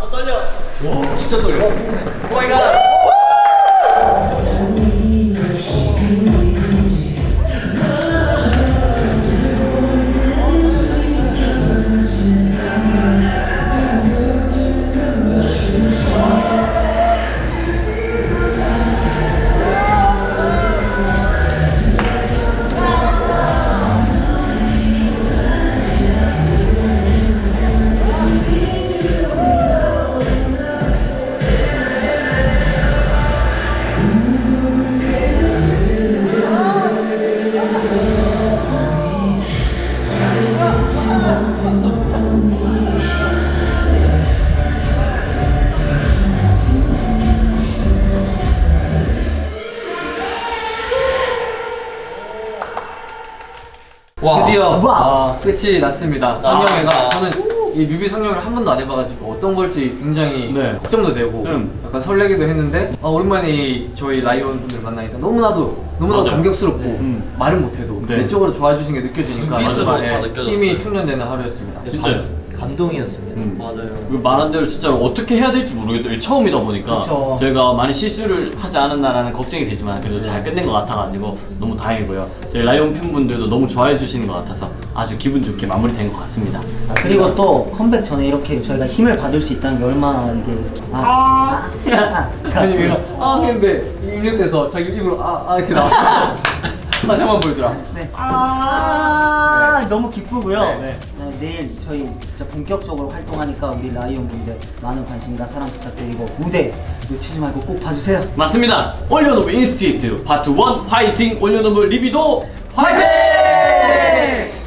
아 떨려. 와 진짜 떨려 오마이갓. 와 드디어 와. 끝이 났습니다 아. 상영회가 저는 이 뮤비 상영을 한 번도 안 해봐가지고 어떤 걸지 굉장히 네. 걱정도 되고 음. 약간 설레기도 했는데 아, 오랜만에 이 저희 라이온 분들 만나니까 너무나도 너무나도 맞아요. 감격스럽고 음. 말은 못해도 네. 내적으로 좋아해 주신 게 느껴지니까 정말, 예. 힘이 충전되는 하루였습니다 진짜요 감동이었습니다. 음. 맞아요. 그 말한 대로 진짜로 어떻게 해야 될지 모르겠더라고요 처음이다 보니까 그쵸. 저희가 많이 실수를 하지 않았나라는 걱정이 되지만 그래도 잘 끝낸 것 같아가지고 너무 다행이고요 저희 라이온 팬분들도 너무 좋아해 주시는 것 같아서 아주 기분 좋게 마무리된 것 같습니다 아, 그리고 또 컴백 전에 이렇게 저희가 힘을 받을 수 있다는 게 얼마나 이게 아, 아, 아, 아니 얘가 아 했는데 입력돼서 자기 입으로 아, 아 이렇게 나왔어 다시 한번 보여주라 네. 아, 너무 기쁘고요. 네, 네, 내일 저희 진짜 본격적으로 활동하니까 우리 라이온 분들 많은 관심과 사랑 부탁드리고 무대 놓치지 말고 꼭 봐주세요. 맞습니다 올려놓은 Institute Part 1 파이팅 올려놓은 리비도 파이팅!